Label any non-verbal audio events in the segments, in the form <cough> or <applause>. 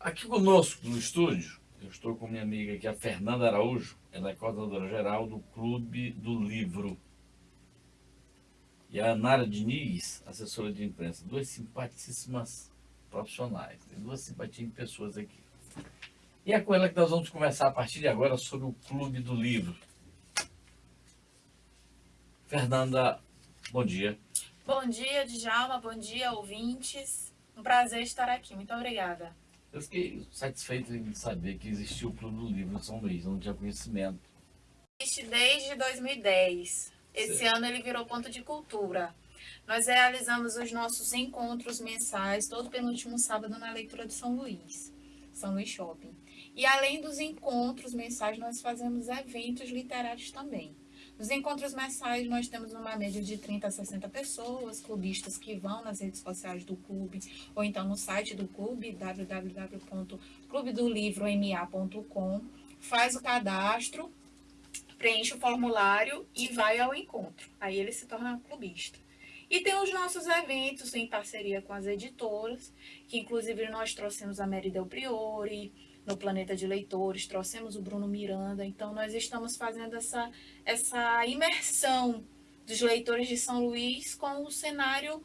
Aqui conosco no estúdio, eu estou com minha amiga aqui, a Fernanda Araújo, ela é coordenadora geral do Clube do Livro. E a Nara Diniz, assessora de imprensa, duas simpaticíssimas profissionais, tem duas simpatinhas pessoas aqui. E é com ela que nós vamos conversar a partir de agora sobre o Clube do Livro. Fernanda, bom dia. Bom dia, Djalma. Bom dia, ouvintes. Um prazer estar aqui. Muito obrigada. Eu fiquei satisfeito em saber que existiu o Clube do Livro em São Luís, não tinha conhecimento. Existe desde 2010. Esse certo. ano ele virou ponto de cultura. Nós realizamos os nossos encontros mensais todo penúltimo sábado na leitura de São Luís, São Luís Shopping. E além dos encontros mensais, nós fazemos eventos literários também. Nos encontros mensais, nós temos uma média de 30 a 60 pessoas, clubistas que vão nas redes sociais do clube, ou então no site do clube, www.clubedolivroma.com, faz o cadastro, preenche o formulário e vai ao encontro. Aí ele se torna clubista. E tem os nossos eventos em parceria com as editoras, que inclusive nós trouxemos a Mary Del Priori, no Planeta de Leitores, trouxemos o Bruno Miranda, então nós estamos fazendo essa, essa imersão dos leitores de São Luís com o cenário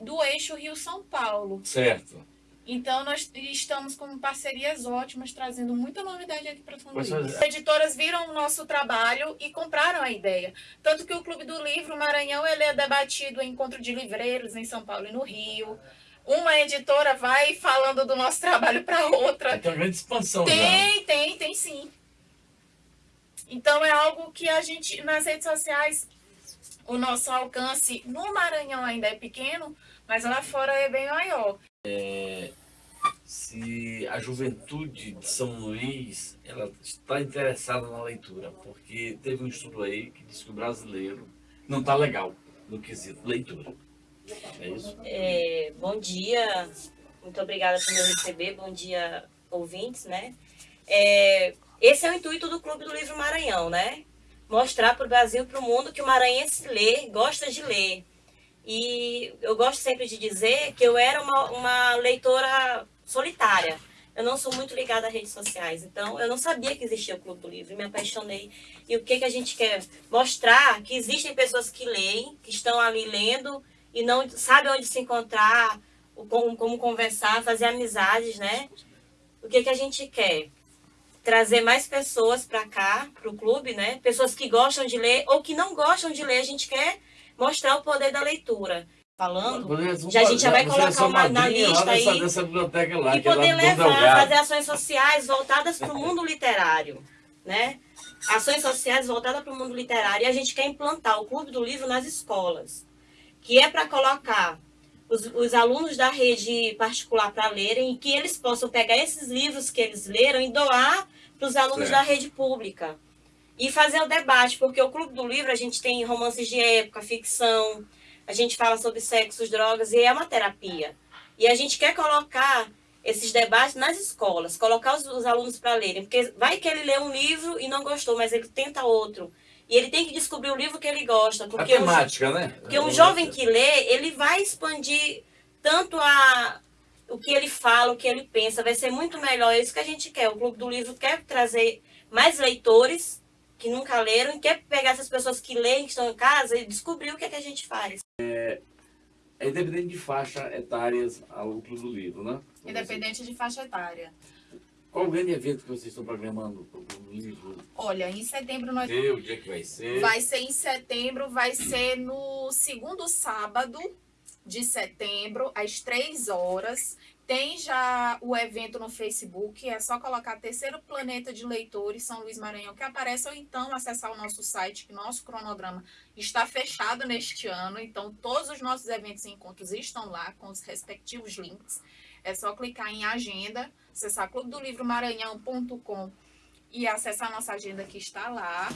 do eixo Rio-São Paulo. Certo. Então, nós estamos com parcerias ótimas, trazendo muita novidade aqui para São Luís. As editoras viram o nosso trabalho e compraram a ideia. Tanto que o Clube do Livro Maranhão ele é debatido em encontro de livreiros em São Paulo e no Rio uma editora vai falando do nosso trabalho para outra. Tem uma grande expansão Tem, já. tem, tem sim. Então é algo que a gente, nas redes sociais, o nosso alcance no Maranhão ainda é pequeno, mas lá fora é bem maior. É, se a juventude de São Luís ela está interessada na leitura, porque teve um estudo aí que diz que o brasileiro não está legal no quesito leitura. É isso? É, bom dia, muito obrigada por me receber, bom dia, ouvintes, né? É, esse é o intuito do Clube do Livro Maranhão, né? Mostrar para o Brasil para o mundo que o maranhense lê, gosta de ler. E eu gosto sempre de dizer que eu era uma, uma leitora solitária. Eu não sou muito ligada às redes sociais, então eu não sabia que existia o Clube do Livro, me apaixonei. E o que, que a gente quer? Mostrar que existem pessoas que leem, que estão ali lendo e não sabe onde se encontrar, como, como conversar, fazer amizades, né? O que, que a gente quer? Trazer mais pessoas para cá, para o clube, né? Pessoas que gostam de ler ou que não gostam de ler. A gente quer mostrar o poder da leitura. Falando, já a gente já vai colocar uma na lista aí. Nessa lá, e poder é levar, fazer ações sociais voltadas para o mundo literário, né? Ações sociais voltadas para o mundo literário. E a gente quer implantar o Clube do Livro nas escolas que é para colocar os, os, alunos da rede particular para lerem e que eles possam pegar esses livros que eles leram e doar para os alunos da rede pública. E fazer o debate, porque o Clube do Livro a gente tem romances de época, ficção, a gente fala sobre sexo, drogas e é uma terapia. E a gente quer colocar esses debates nas escolas, colocar os, os alunos para lerem, porque vai que ele lê um livro e não gostou, mas ele tenta outro. E ele tem que descobrir o livro que ele gosta. Porque a temática, um, né? Porque um jovem que lê, ele vai expandir tanto a, o que ele fala, o que ele pensa. Vai ser muito melhor. É isso que a gente quer. O Clube do Livro quer trazer mais leitores que nunca leram e quer pegar essas pessoas que leem, que estão em casa e descobrir o que, é que a gente faz. É, é independente de faixa etárias ao Clube do Livro, né? Independente de faixa etária. Qual o grande evento que vocês estão programando o livro? Olha, em setembro nós... E o dia que vai ser? Vai ser em setembro, vai ser no segundo sábado de setembro, às três horas. Tem já o evento no Facebook, é só colocar Terceiro Planeta de Leitores São Luís Maranhão, que aparece, ou então acessar o nosso site, que nosso cronograma está fechado neste ano. Então, todos os nossos eventos e encontros estão lá, com os respectivos links. É só clicar em agenda, acessar clubedolivromaranhão.com e acessar a nossa agenda que está lá.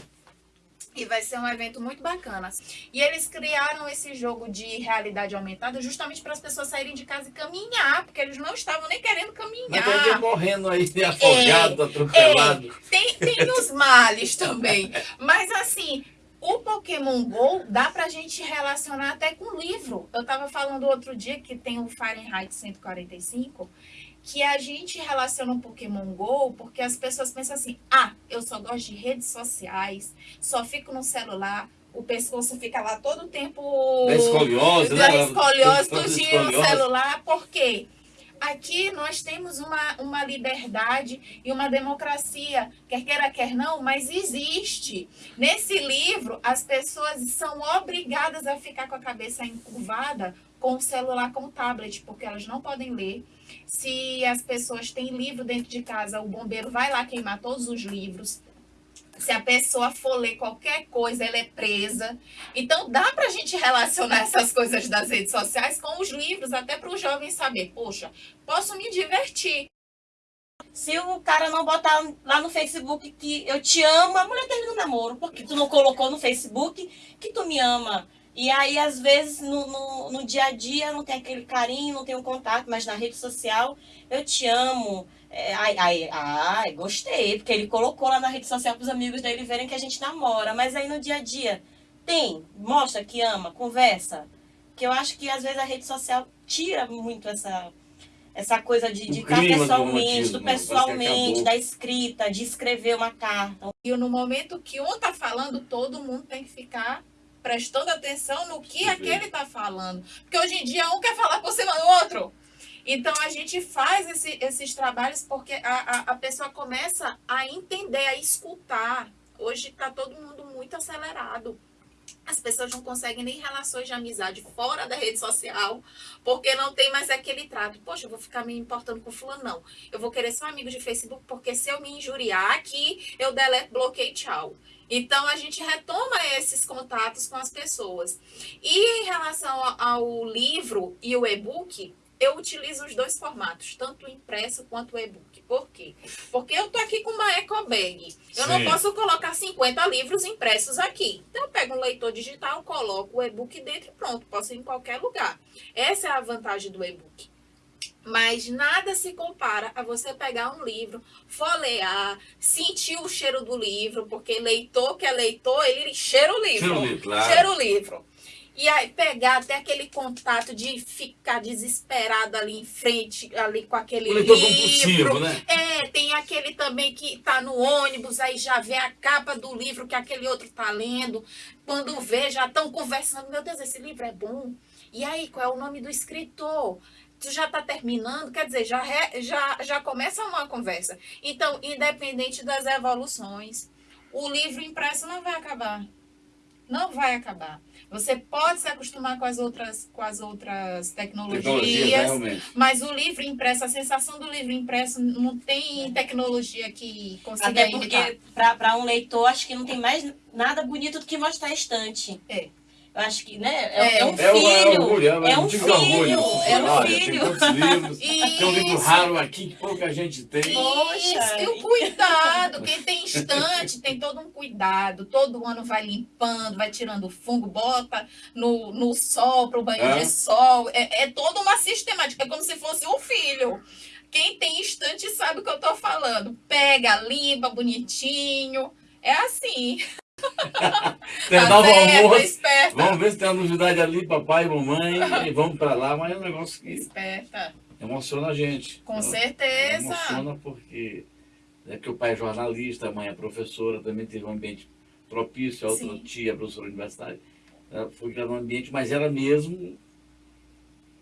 E vai ser um evento muito bacana. E eles criaram esse jogo de realidade aumentada justamente para as pessoas saírem de casa e caminhar, porque eles não estavam nem querendo caminhar. Mas morrendo aí, afogado, é, atropelado. É, tem, tem os males também. Mas assim, o Pokémon GO dá pra gente relacionar até com livro. Eu tava falando outro dia que tem o Fahrenheit 145, que a gente relaciona um Pokémon GO porque as pessoas pensam assim: ah, eu só gosto de redes sociais, só fico no celular, o pescoço fica lá todo o tempo. Da escoliose, da né? escoliose, tudinho no celular, por quê? Aqui nós temos uma, uma liberdade e uma democracia, quer queira, quer não, mas existe. Nesse livro, as pessoas são obrigadas a ficar com a cabeça encurvada com o celular, com o tablet, porque elas não podem ler. Se as pessoas têm livro dentro de casa, o bombeiro vai lá queimar todos os livros. Se a pessoa for ler qualquer coisa, ela é presa. Então, dá para a gente relacionar essas coisas das redes sociais com os livros, até para o jovem saber, poxa, posso me divertir. Se o cara não botar lá no Facebook que eu te amo, a mulher termina o namoro. Porque tu não colocou no Facebook que tu me ama. E aí, às vezes, no, no, no dia a dia não tem aquele carinho, não tem um contato, mas na rede social, eu te amo. É, ai, ai, ai, gostei, porque ele colocou lá na rede social para os amigos dele verem que a gente namora. Mas aí no dia a dia, tem, mostra que ama, conversa. Que eu acho que às vezes a rede social tira muito essa, essa coisa de, de estar do pessoalmente, do que pessoalmente, da escrita, de escrever uma carta. E no momento que um está falando, todo mundo tem que ficar prestando atenção no que Perfeito. aquele está falando. Porque hoje em dia um quer falar por cima do outro. Então a gente faz esse- esses trabalhos porque a, a, a pessoa começa a entender, a escutar. Hoje está todo mundo muito acelerado. As pessoas não conseguem nem relações de amizade fora da rede social, porque não tem mais aquele trato. Poxa, eu vou ficar me importando com fulano, não. Eu vou querer ser um amigo de Facebook, porque se eu me injuriar aqui, eu deleto, bloqueio, tchau. Então, a gente retoma esses contatos com as pessoas. E em relação ao- livro e o e-book, eu utilizo os dois formatos, tanto o impresso quanto o e-book. Por quê? Porque eu tô aqui com uma eco bag. Eu não Sim. posso colocar 50 livros impressos aqui. Então, eu pego um leitor digital, coloco o e-book dentro e pronto. Posso ir em qualquer lugar. Essa é a vantagem do e-book. Mas nada se compara a você pegar um livro, folhear, sentir o cheiro do livro, porque leitor que é leitor, ele cheira o livro. Cheira o livro, claro. Cheira o livro. E aí pegar até aquele contato de ficar desesperado ali em frente, ali com aquele O livro. compulsivo, né? É, tem aquele também que tá no ônibus, aí já vê a capa do livro que aquele outro tá lendo. Quando vê, já estão conversando. Meu Deus, esse livro é bom. E aí, qual é o nome do escritor? Tu já tá terminando, quer dizer, já, re- já, já começa uma conversa. Então, independente das evoluções, o livro impresso não vai acabar. Não vai acabar. Você pode se acostumar com as outras, com as outras Tecnologia, tecnologias, realmente. mas o livro impresso, a sensação do livro impresso não tem tecnologia que consiga Até porque, para um leitor, acho que não tem mais nada bonito do que mostrar a estante. É. Acho que, né? É, É. é um É, o- é filho. orgulho, é, é um motivo filho. orgulho. É um Olha, Tem filho. tantos livros. <laughs> Tem um livro raro aqui que pouca gente tem. Poxa. E o cuidado, quem tem <laughs> estante tem todo um cuidado, todo ano vai limpando, vai tirando fungo, bota no, no sol, para o banho É. de sol, é, é toda uma sistemática, é como se fosse um filho. Quem tem estante sabe o que eu tô falando, pega, limpa, bonitinho, é assim. Terminar o certo, almoço. esperta. Vamos ver se tem uma novidade ali, papai e mamãe. E vamos pra lá, mas é um negócio que Esperta, emociona a gente. com Ela- certeza. Emociona porque é que o pai é jornalista, a mãe é professora, também teve um ambiente propício, a outra Sim. tia, professora universitária. Ela foi criada num ambiente, mas ela mesmo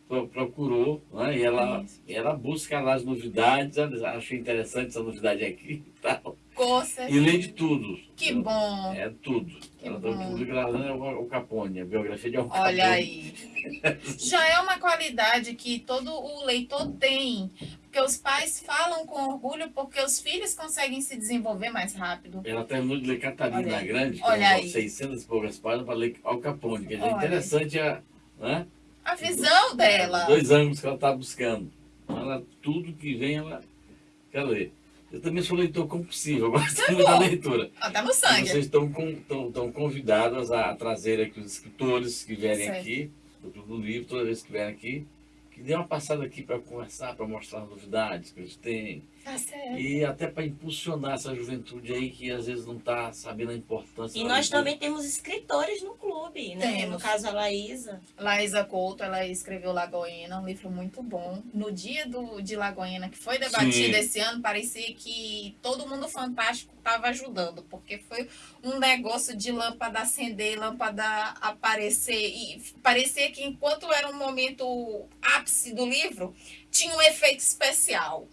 pro- procurou, né? e ela, e ela busca lá as novidades, ela achei interessante essa novidade aqui e tal. Com E lê de tudo. Que bom. É tudo. Que ela bom. que lê é o Capone, a biografia de Al Capone. Olha aí. <laughs> Já é uma qualidade que todo o leitor tem. Porque os pais falam com orgulho porque os filhos conseguem se desenvolver mais rápido. Ela terminou de ler Catarina. Grande, que Olha é aí. 600 e poucas páginas, para ler Al Capone. Dizer, Olha. interessante a, né? A visão dela. Dois ângulos que ela está buscando. Ela, tudo que vem, ela quer ler. Eu também sou leitor compulsivo, eu gosto muito da leitura. Tá no E sangue. vocês estão, estão, estão convidadas a trazer aqui os escritores que vierem Certo. aqui, do Clube do Livro, toda vez que vierem aqui, que dê uma passada aqui para conversar, para mostrar novidades que eles têm. Tá certo. E até para impulsionar essa juventude aí que às vezes não está sabendo a importância. E nós também temos escritores no clube, né? Temos. No caso, a Laísa. Laísa Couto, ela escreveu Lagoinha, um livro muito bom. No dia do, de Lagoinha, que foi debatido Sim. esse ano, parecia que todo mundo fantástico estava ajudando, porque foi um negócio de lâmpada acender, lâmpada aparecer, e parecia que enquanto era um momento ápice do livro, tinha um efeito especial.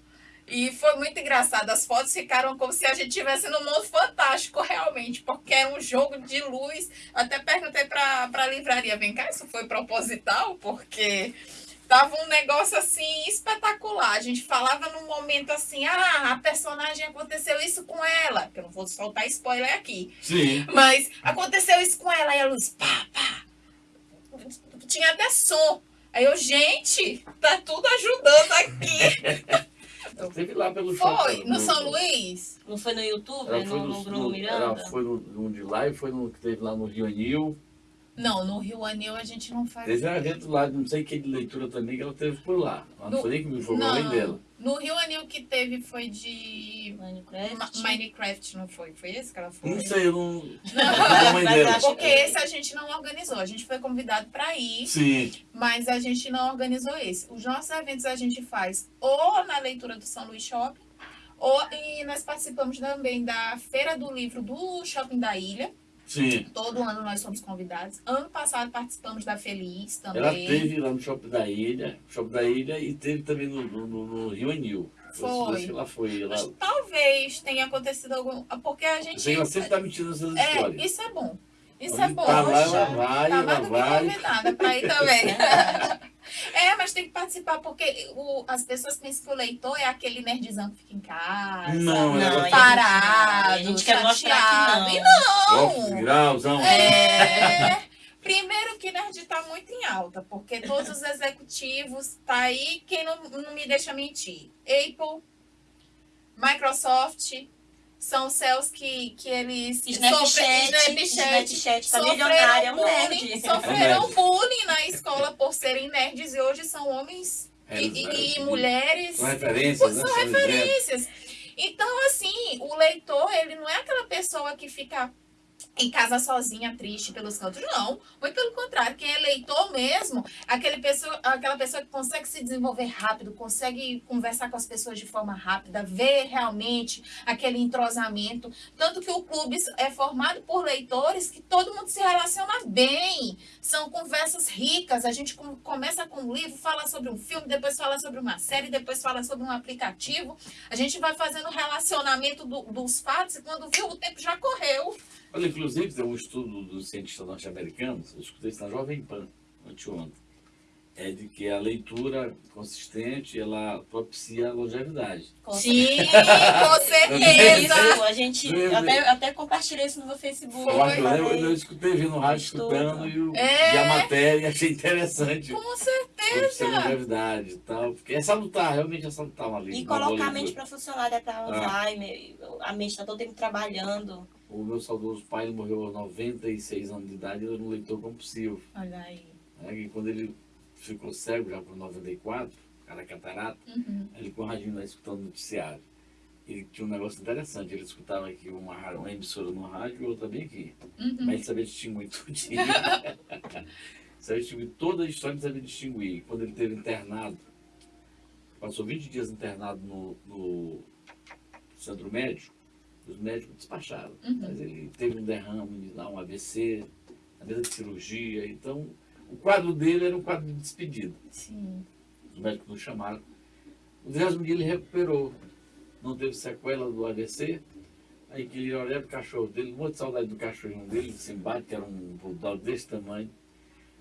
E foi muito engraçado. As fotos ficaram como se a gente estivesse no mundo fantástico, realmente, porque era um jogo de luz. Até perguntei para a livraria: vem cá, isso foi proposital? Porque tava um negócio assim espetacular. A gente falava num momento assim: ah, a personagem aconteceu isso com ela. Que eu não vou soltar spoiler aqui. Sim. Mas aconteceu isso com ela. E a luz, pá, pá. Tinha até som. Aí eu, gente, tá tudo ajudando aqui. <laughs> Esteve lá pelo Foi, shopping, no São Luís? Não foi no YouTube, Ela no, foi no, no, Bruno no- Miranda? ela foi no, no de lá e foi no que teve lá no Rio Anil. Não, no Rio Anil a gente não faz. Teve um evento lá, não sei que de leitura também, que ela teve por lá. Não No- foi nem foi com a mãe dela. No Rio Anil que teve foi de Minecraft. Ma- Minecraft, não foi? Foi esse que ela foi? Não sei, eu não. Não, Porque <laughs> esse a gente não organizou. A gente foi convidado para ir, Sim, mas a gente não organizou esse. Os nossos eventos a gente faz ou na leitura do São Luís Shopping, ou e nós participamos também da Feira do Livro do Shopping da Ilha. Sim. Todo ano nós somos convidados. Ano passado participamos da Feliz também. Ela teve lá no Shopping da Ilha, Shopping da Ilha, e teve também no, no, no- Rio Anil. Foi. Acho que ela foi. Ela, Mas talvez tenha acontecido algum. Porque a gente. ela sempre tá mentindo essas É, histórias. isso é bom. Isso é bom. Tá lá, ela vai, tá ela mais do que vai. convidada para ir também. <laughs> é, mas tem que participar, porque o- as pessoas pensam que o leitor é aquele nerdzão que fica em casa. Não, Não, a Parado, gente, a gente quer mostrar chateado. que E não. Grauzão. É. Primeiro que nerd está muito em alta, porque todos os executivos tá aí, quem não, não me deixa mentir. Apple, Microsoft, são céus que, que eles Snapchat, sofrem- Snapchat tá milionário, é um bullying, nerd. sofreram nerd. bullying na escola por serem nerds e hoje são homens e, Eles, e- e é, mulheres São referências, né? são referências. Então, assim, o leitor, ele não é aquela pessoa que fica em casa sozinha, triste pelos cantos. Não, muito pelo contrário. Quem é leitor mesmo, aquele pessoa, aquela pessoa que consegue se desenvolver rápido, consegue conversar com as pessoas de forma rápida, ver realmente aquele entrosamento. Tanto que o clube é formado por leitores que todo mundo se relaciona bem. São conversas ricas. A gente com- começa com um livro, fala sobre um filme, depois fala sobre uma série, depois fala sobre um aplicativo. A gente vai fazendo relacionamento do- dos fatos e quando viu, o tempo já correu. Olha, inclusive, tem um estudo dos cientistas norte-americanos, eu escutei isso na Jovem Pan, anteontem, é de que a leitura consistente, ela propicia a longevidade. Sim, com certeza. Isso, a gente Eu- até, até compartilhei isso no meu Facebook. Eu, acho, eu, eu escutei, vi no rádio Estudo. escutando e, o, É. e a matéria e achei interessante. Com Propicia a certeza. longevidade e tal, porque é salutar, realmente é salutar uma leitura. E colocar a mente para funcionar, né? Para Ah. Alzheimer, a mente está todo tempo trabalhando. O meu saudoso pai ele morreu aos 96 anos de idade, ele era um leitor compulsivo. Olha aí. Né? E quando ele ficou cego, já por 94, cara catarata, Uhum. ele com o radinho lá escutando o noticiário. Ele tinha um negócio interessante, ele escutava aqui uma, uma emissora no rádio e outra bem aqui. Uhum. Mas ele sabia distinguir tudinho. <laughs> sabia distinguir toda a história, ele sabia distinguir. Quando ele teve internado, passou 20 dias internado no, no centro médico, os médicos despacharam. Uhum. Mas ele teve um derrame, lá, um AVC, na mesa de cirurgia. Então, o quadro dele era um quadro de despedida. Sim. Os médicos nos chamaram. O décimo dia ele recuperou. Não teve sequela do AVC. Aí que ele olhava pro cachorro dele, um monte de saudade do cachorrinho dele, de Simbate, que era um bulldog desse tamanho.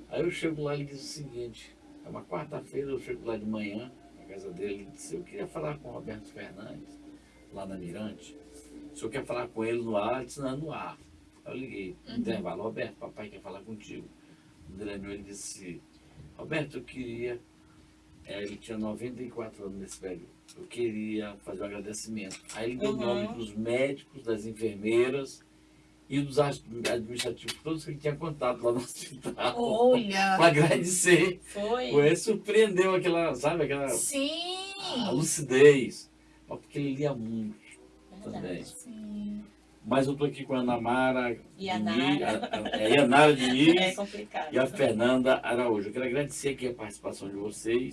Aí eu chego lá e ele diz o seguinte, é uma quarta-feira, eu chego lá de manhã, na casa dele, ele disse, eu queria falar com o Roberto Fernandes, lá na Mirante. O senhor quer falar com ele no ar? Ele disse, não, no ar. Aí eu liguei, no intervalo, Roberto, papai quer falar contigo. Quando ele ele disse, Roberto, eu queria é, ele tinha 94 anos nesse velho. Eu queria fazer um agradecimento. Aí ele deu o Uhum. nome dos médicos, das enfermeiras e dos administrativos todos que ele tinha contato lá no <laughs> hospital. Olha! Para agradecer. Foi. Foi, surpreendeu aquela, sabe, aquela Sim! a lucidez. Porque ele lia muito também. Sim. Mas eu estou aqui com a Ana Mara E a Nara. é, <laughs> Diniz É e a Fernanda Araújo. Eu quero agradecer aqui a participação de vocês.